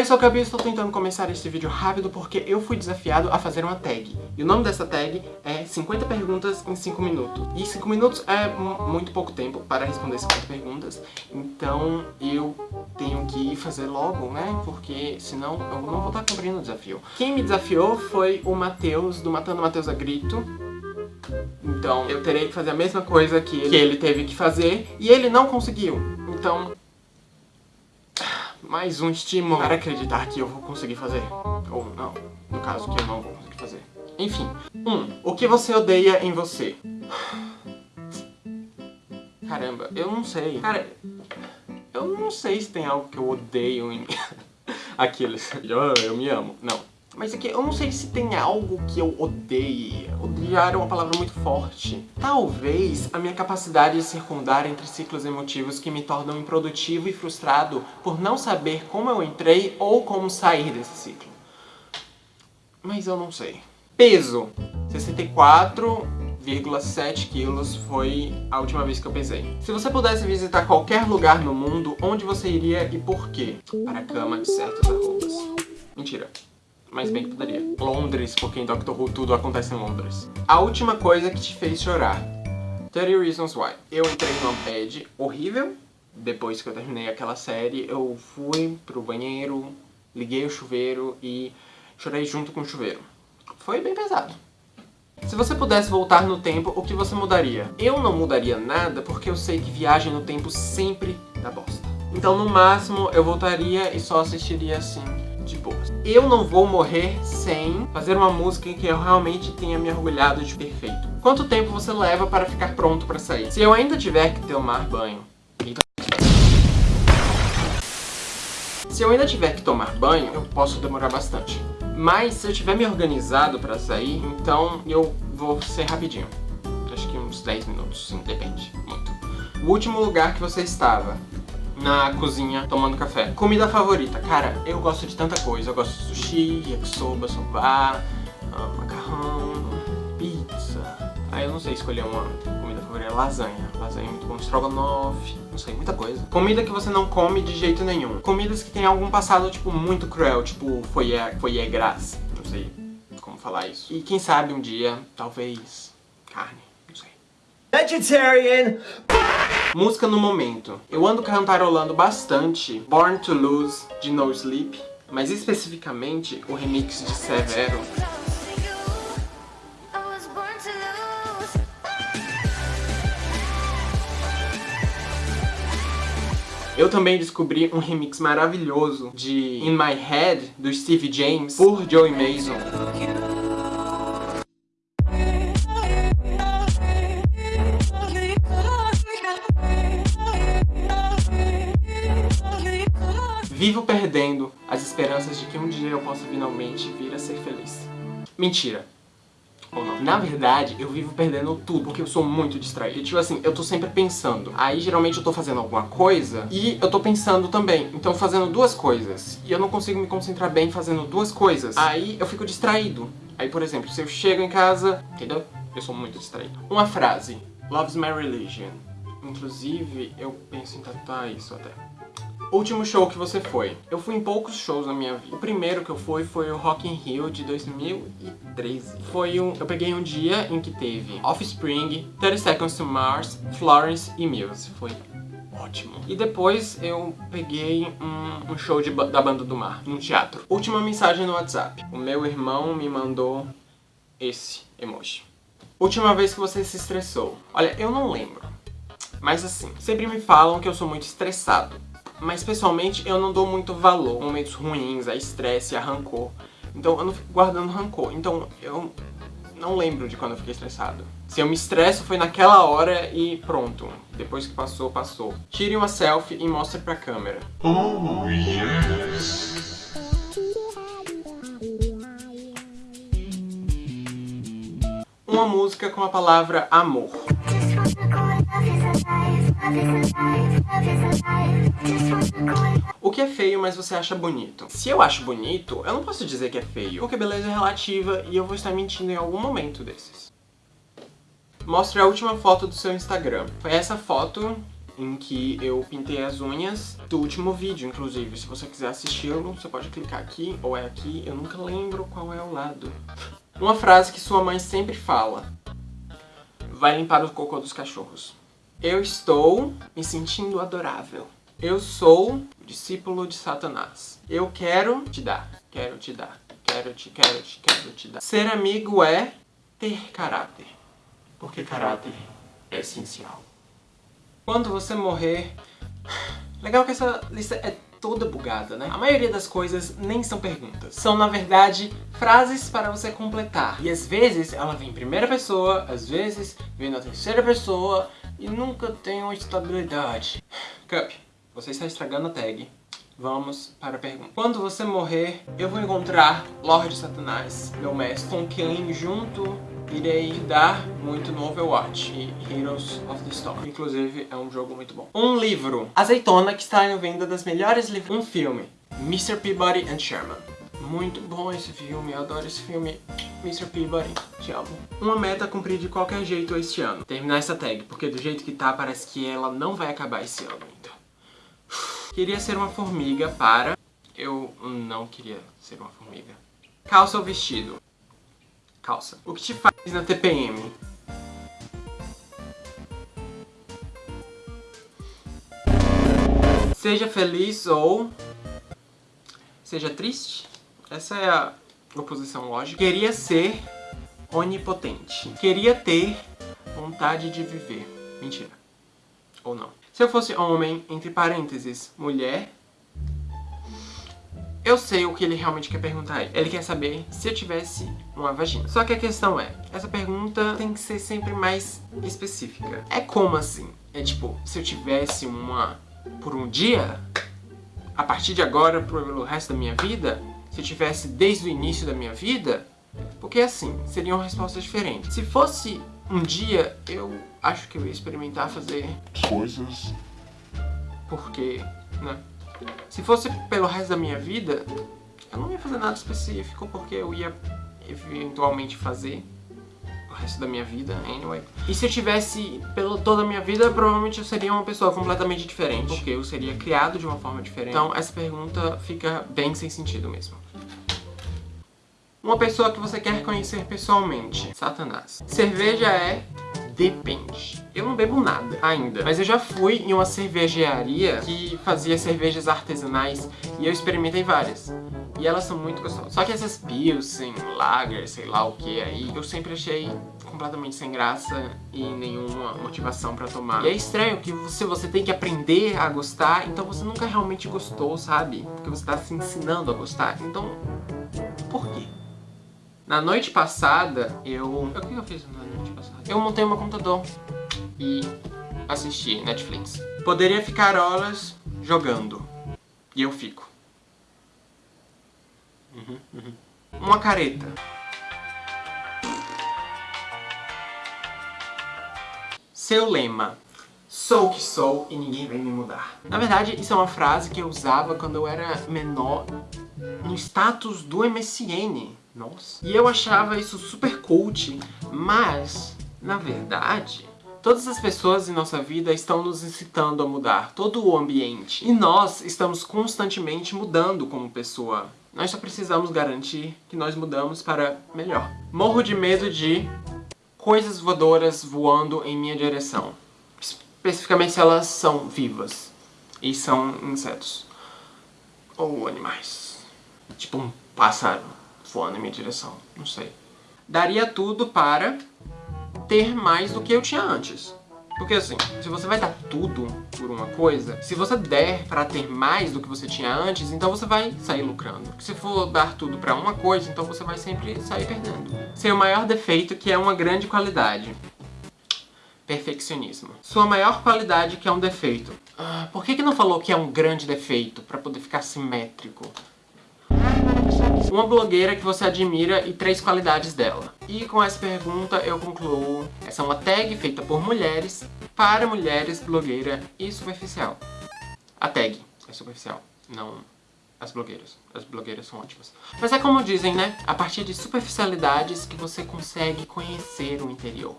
Oi, sou o Gabi e estou tentando começar este vídeo rápido porque eu fui desafiado a fazer uma tag. E o nome dessa tag é 50 perguntas em 5 minutos. E 5 minutos é muito pouco tempo para responder 50 perguntas, então eu tenho que fazer logo, né? Porque senão eu não vou estar cumprindo o desafio. Quem me desafiou foi o Matheus, do Matando Matheus a Grito. Então eu terei que fazer a mesma coisa que ele, que ele teve que fazer e ele não conseguiu. Então mais um estímulo para acreditar que eu vou conseguir fazer. Ou não, no caso que eu não vou conseguir fazer. Enfim. 1. Um, o que você odeia em você? Caramba, eu não sei. Cara, eu não sei se tem algo que eu odeio em. Aqueles, oh, eu me amo. Não. Mas aqui, eu não sei se tem algo que eu odeie. Odiar é uma palavra muito forte. Talvez a minha capacidade de circundar entre ciclos emotivos que me tornam improdutivo e frustrado por não saber como eu entrei ou como sair desse ciclo. Mas eu não sei. Peso. 64,7 quilos foi a última vez que eu pesei. Se você pudesse visitar qualquer lugar no mundo, onde você iria e por quê? Para a cama de certas arrobas. Mentira mas bem que poderia. Londres, porque em Doctor Who tudo acontece em Londres. A última coisa que te fez chorar. 30 Reasons Why. Eu entrei numa bad horrível. Depois que eu terminei aquela série, eu fui pro banheiro, liguei o chuveiro e chorei junto com o chuveiro. Foi bem pesado. Se você pudesse voltar no tempo, o que você mudaria? Eu não mudaria nada porque eu sei que viagem no tempo sempre dá bosta. Então no máximo eu voltaria e só assistiria assim de boas. Eu não vou morrer sem fazer uma música em que eu realmente tenha me orgulhado de perfeito. Quanto tempo você leva para ficar pronto para sair? Se eu ainda tiver que tomar banho... Se eu ainda tiver que tomar banho, eu posso demorar bastante. Mas se eu tiver me organizado para sair, então eu vou ser rapidinho. Acho que uns 10 minutos, sim, depende, muito. O último lugar que você estava, na cozinha tomando café. Comida favorita, cara, eu gosto de tanta coisa. Eu gosto de sushi, yakisoba, soba, uh, macarrão, pizza. Aí eu não sei escolher uma comida favorita. Lasanha. Lasanha é muito bom. Estrogonofe. Não sei, muita coisa. Comida que você não come de jeito nenhum. Comidas que tem algum passado, tipo, muito cruel. Tipo, foyer, foyer gras. Não sei como falar isso. E quem sabe um dia, talvez, carne. Não sei. Vegetarian! Música no momento. Eu ando cantarolando bastante Born to Lose, de No Sleep, mas especificamente o remix de Severo. Eu também descobri um remix maravilhoso de In My Head, do Steve James, por Joey Mason. Finalmente vir a ser feliz. Mentira. Ou não. Na verdade, eu vivo perdendo tudo, porque eu sou muito distraído. Tipo assim, eu tô sempre pensando. Aí, geralmente, eu tô fazendo alguma coisa e eu tô pensando também. Então, fazendo duas coisas. E eu não consigo me concentrar bem fazendo duas coisas. Aí, eu fico distraído. Aí, por exemplo, se eu chego em casa, entendeu? Eu sou muito distraído. Uma frase. Love's my religion. Inclusive, eu penso em tatuar isso até. Último show que você foi. Eu fui em poucos shows na minha vida. O primeiro que eu fui foi o Rock in Rio de 2013. Foi um... Eu peguei um dia em que teve Offspring, 30 Seconds to Mars, Florence e Muse. Foi ótimo. E depois eu peguei um, um show de, da Banda do Mar, num teatro. Última mensagem no WhatsApp. O meu irmão me mandou esse emoji. Última vez que você se estressou. Olha, eu não lembro. Mas assim, sempre me falam que eu sou muito estressado. Mas pessoalmente eu não dou muito valor a momentos ruins, a estresse, a rancor. Então eu não fico guardando rancor. Então eu não lembro de quando eu fiquei estressado. Se eu me estresso foi naquela hora e pronto. Depois que passou, passou. Tire uma selfie e mostre pra câmera. Oh, yes! Uma música com a palavra amor. O que é feio, mas você acha bonito? Se eu acho bonito, eu não posso dizer que é feio, porque beleza é relativa e eu vou estar mentindo em algum momento desses. Mostre a última foto do seu Instagram. Foi essa foto em que eu pintei as unhas do último vídeo, inclusive. Se você quiser assisti-lo, você pode clicar aqui ou é aqui, eu nunca lembro qual é o lado. Uma frase que sua mãe sempre fala. Vai limpar o cocô dos cachorros. Eu estou me sentindo adorável. Eu sou discípulo de Satanás. Eu quero te dar, quero te dar, quero te, quero te, quero te dar. Ser amigo é ter caráter. Porque caráter é essencial. Quando você morrer... Legal que essa lista é toda bugada, né? A maioria das coisas nem são perguntas. São, na verdade, frases para você completar. E às vezes ela vem em primeira pessoa, às vezes vem na terceira pessoa e nunca tem uma estabilidade. Cup, você está estragando a tag. Vamos para a pergunta. Quando você morrer, eu vou encontrar Lorde Satanás, meu mestre, com quem junto irei dar muito no Overwatch e Heroes of the Storm. Inclusive, é um jogo muito bom. Um livro. Azeitona, que está em venda das melhores livros. Um filme. Mr. Peabody and Sherman. Muito bom esse filme, eu adoro esse filme. Mr. Peabody, amo. Uma meta cumprir de qualquer jeito este ano. Terminar essa tag, porque do jeito que tá, parece que ela não vai acabar esse ano ainda. Queria ser uma formiga para... Eu não queria ser uma formiga. Calça ou vestido? Calça. O que te faz na TPM? Seja feliz ou seja triste. Essa é a oposição lógica. Queria ser onipotente. Queria ter vontade de viver. Mentira. Ou não. Se eu fosse homem, entre parênteses, mulher, eu sei o que ele realmente quer perguntar aí. Ele quer saber se eu tivesse uma vagina. Só que a questão é, essa pergunta tem que ser sempre mais específica. É como assim? É tipo, se eu tivesse uma por um dia, a partir de agora, pelo resto da minha vida, se eu tivesse desde o início da minha vida, porque assim, seriam respostas diferentes. Se fosse um dia, eu acho que eu ia experimentar fazer coisas. Porque, né? Se fosse pelo resto da minha vida, eu não ia fazer nada específico, porque eu ia eventualmente fazer o resto da minha vida, anyway. E se eu tivesse pela toda a minha vida, provavelmente eu seria uma pessoa completamente diferente, porque eu seria criado de uma forma diferente. Então essa pergunta fica bem sem sentido mesmo. Uma pessoa que você quer conhecer pessoalmente. Satanás. Cerveja é Depende. Eu não bebo nada ainda, mas eu já fui em uma cervejaria que fazia cervejas artesanais e eu experimentei várias. E elas são muito gostosas. Só que essas Pilsen, Lager, sei lá o que aí, eu sempre achei completamente sem graça e nenhuma motivação pra tomar. E é estranho que você, você tem que aprender a gostar, então você nunca realmente gostou, sabe? Porque você tá se ensinando a gostar. Então? Na noite passada, eu... O que eu fiz na noite passada? Eu montei meu computador e assisti Netflix. Poderia ficar horas jogando. E eu fico. Uhum, uhum. Uma careta. Seu lema. Sou o que sou e ninguém vai me mudar. Na verdade, isso é uma frase que eu usava quando eu era menor no status do MSN. Nossa. E eu achava isso super cult, mas, na verdade, todas as pessoas em nossa vida estão nos incitando a mudar, todo o ambiente. E nós estamos constantemente mudando como pessoa. Nós só precisamos garantir que nós mudamos para melhor. Morro de medo de coisas voadoras voando em minha direção. Especificamente se elas são vivas e são insetos. Ou animais. Tipo um pássaro voando em minha direção. Não sei. Daria tudo para ter mais do que eu tinha antes. Porque assim, se você vai dar tudo por uma coisa, se você der pra ter mais do que você tinha antes, então você vai sair lucrando. Se for dar tudo pra uma coisa, então você vai sempre sair perdendo. Seu maior defeito que é uma grande qualidade. Perfeccionismo. Sua maior qualidade que é um defeito. Ah, por que que não falou que é um grande defeito? Pra poder ficar simétrico. Uma blogueira que você admira e três qualidades dela. E com essa pergunta eu concluo. Essa é uma tag feita por mulheres, para mulheres, blogueira e superficial. A tag é superficial, não as blogueiras. As blogueiras são ótimas. Mas é como dizem, né? A partir de superficialidades que você consegue conhecer o interior.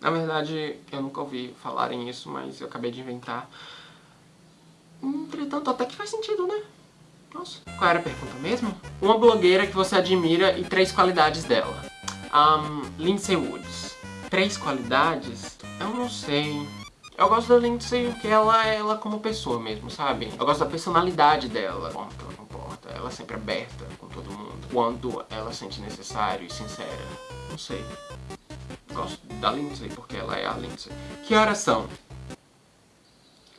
Na verdade, eu nunca ouvi falarem isso, mas eu acabei de inventar. Entretanto, até que faz sentido, né? Nossa. Qual era a pergunta mesmo? Uma blogueira que você admira e três qualidades dela. Um, Lindsay Woods. Três qualidades? Eu não sei. Eu gosto da Lindsay porque ela é ela como pessoa mesmo, sabe? Eu gosto da personalidade dela. Bom, ela comporta. Ela é sempre aberta com todo mundo. Quando ela sente necessário e sincera. Não sei. Gosto da Lindsay porque ela é a Lindsay. Que horas são?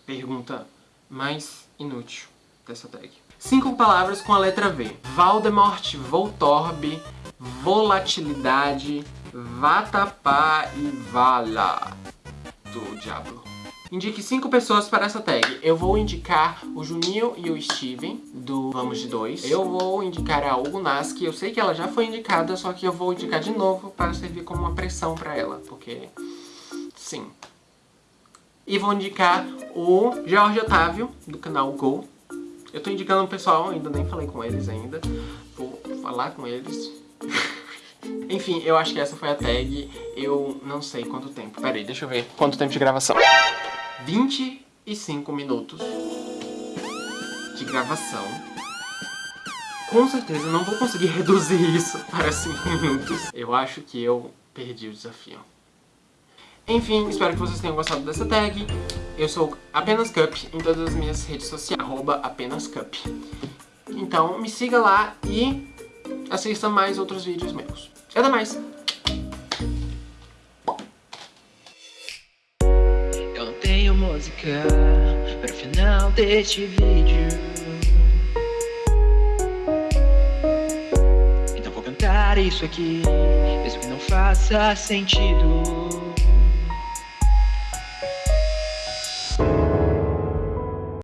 Pergunta mais inútil dessa tag. Cinco palavras com a letra V. Valdemort, Voltorb, Volatilidade, Vatapá e Vala do Diablo. Indique cinco pessoas para essa tag. Eu vou indicar o Juninho e o Steven, do Vamos de Dois. Eu vou indicar a Hugo que eu sei que ela já foi indicada, só que eu vou indicar de novo para servir como uma pressão para ela, porque... Sim. E vou indicar o Jorge Otávio, do canal Go. Eu tô indicando o pessoal, ainda nem falei com eles ainda. Vou falar com eles. Enfim, eu acho que essa foi a tag. Eu não sei quanto tempo. Pera aí, deixa eu ver quanto tempo de gravação. 25 minutos de gravação. Com certeza não vou conseguir reduzir isso para 5 minutos. Eu acho que eu perdi o desafio. Enfim, espero que vocês tenham gostado dessa tag. Eu sou apenas Cup em todas as minhas redes sociais, arroba apenas Cup. Então me siga lá e assista mais outros vídeos meus. Até mais! Música para o final deste vídeo. Então vou cantar isso aqui, mesmo que não faça sentido.